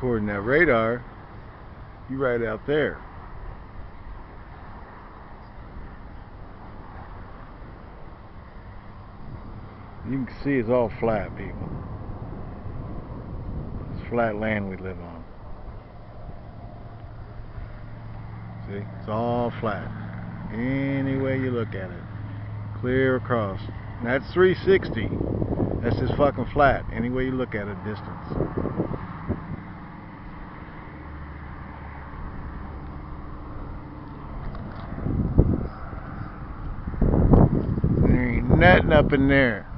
According that radar, you right out there. You can see it's all flat, people. It's flat land we live on. See, it's all flat. Any way you look at it. Clear across. And that's 360. That's just fucking flat. Any way you look at it, distance. Nothing up in there.